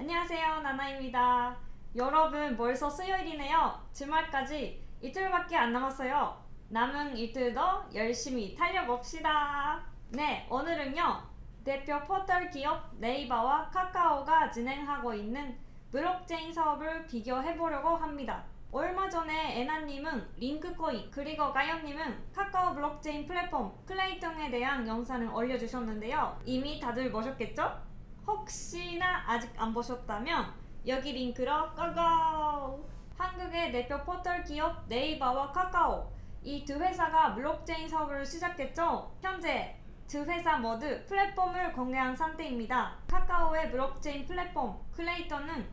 안녕하세요 나나입니다. 여러분 벌써 수요일이네요. 주말까지 이틀밖에 안 남았어요. 남은 이틀도 열심히 달려봅시다. 네 오늘은요 대표 포털 기업 네이버와 카카오가 진행하고 있는 블록체인 사업을 비교해보려고 합니다. 얼마 전에 애나님은 링크코인 그리고 가연님은 카카오 블록체인 플랫폼 클레이튼에 대한 영상을 올려주셨는데요. 이미 다들 보셨겠죠? 혹시나 아직 안 보셨다면 여기 링크로 go go! 한국의 대표 포털 기업 네이버와 카카오 이 두 회사가 블록체인 사업을 시작했죠. 현재 두 회사 모두 플랫폼을 공개한 상태입니다. 카카오의 블록체인 플랫폼 클레이튼은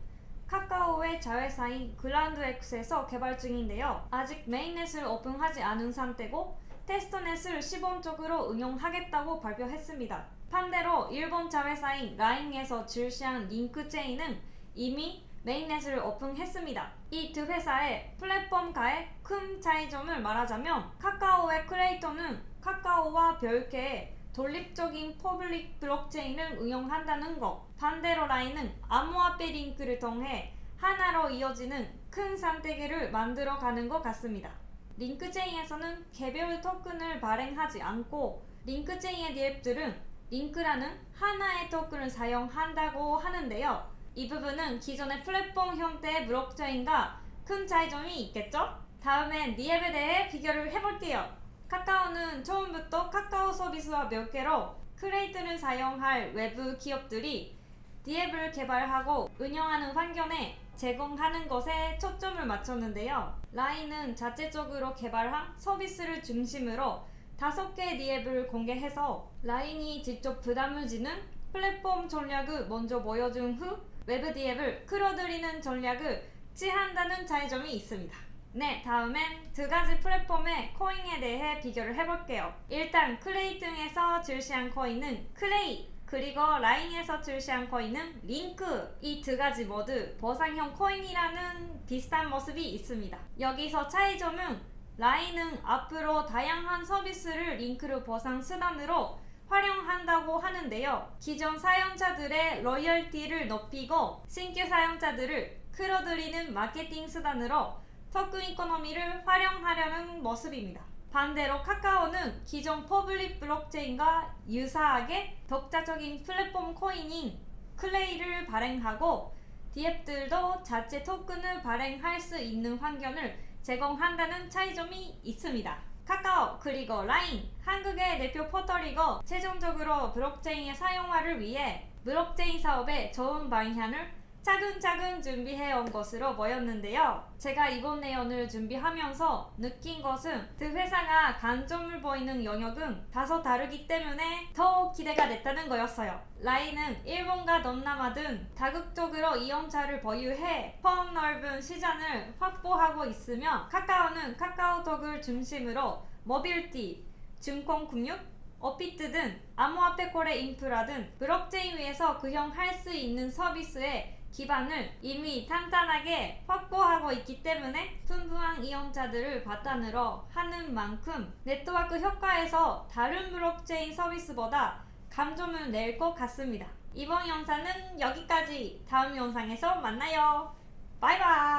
카카오의 자회사인 그라운드엑스에서 개발 중인데요. 아직 mainnet을 오픈하지 않은 상태고 testnet을 시범적으로 운용하겠다고 발표했습니다. 반대로 일본 자회사인 라인에서 출시한 링크체인은 이미 mainnet을 오픈했습니다. 이 두 회사의 플랫폼과의 큰 차이점을 말하자면 카카오의 클레이튼은 카카오와 별개의 독립적인 public 블록체인을 운영한다는 것 반대로 라인은 암호화폐 링크를 통해 하나로 이어지는 큰 생태계를 만들어가는 것 같습니다. 링크체인에서는 개별 토큰을 발행하지 않고 링크체인의 앱들은 링크라는 하나의 토큰을 사용한다고 하는데요. 이 부분은 기존의 플랫폼 형태의 블록체인과 큰 차이점이 있겠죠? 다음엔 니앱에 대해 비교를 해볼게요. 카카오는 처음부터 카카오 서비스와 별개로 클레이튼을 사용할 외부 기업들이 DApp을 개발하고 운영하는 환경을 제공하는 것에 초점을 맞췄는데요. 라인은 자체적으로 개발한 서비스를 중심으로 다섯 개의 DApp을 공개해서 라인이 직접 부담을 지는 플랫폼 전략을 먼저 보여준 후 외부 DApp을 끌어들이는 전략을 취한다는 차이점이 있습니다. 네, 다음엔 두 가지 플랫폼의 코인에 대해 비교를 해볼게요. 일단 클레이튼에서 출시한 코인은 클레이, 그리고 라인에서 출시한 코인은 링크 이 두 가지 모두 보상형 코인이라는 비슷한 모습이 있습니다. 여기서 차이점은 라인은 앞으로 다양한 서비스를 링크로 보상 수단으로 활용한다고 하는데요. 기존 사용자들의 loyalty를 높이고 신규 사용자들을 끌어들이는 마케팅 수단으로 token economy를 활용하려는 모습입니다. 반대로 카카오는 기존 public 블록체인과 유사하게 독자적인 플랫폼 코인인 클레이를 발행하고 DApp들도 자체 토큰을 발행할 수 있는 환경을 제공한다는 차이점이 있습니다. 카카오 그리고 라인 한국의 대표 포털이고 최종적으로 블록체인의 상용화를 위해 블록체인 사업의 좋은 방향을 차근차근 준비해 온 것으로 보였는데요. 제가 이번 내용을 준비하면서 느낀 것은 두 회사가 강점을 보이는 영역은 다소 다르기 때문에 더 기대가 됐다는 거였어요. 라인은 일본과 동남아 등 다국적으로 이용자를 보유해 폭 넓은 시장을 확보하고 있으며 카카오는 카카오톡을 중심으로 모빌티, 증권금융, 업비트 등 암호화폐 거래 인프라 등 블록체인 위에서 구현할 수 있는 서비스에 기반을 이미 탄탄하게 확보하고 있기 때문에 풍부한 이용자들을 바탕으로 하는 만큼 네트워크 효과에서 다른 블록체인 서비스보다 감점을 낼 것 같습니다. 이번 영상은 여기까지 다음 영상에서 만나요. 바이바이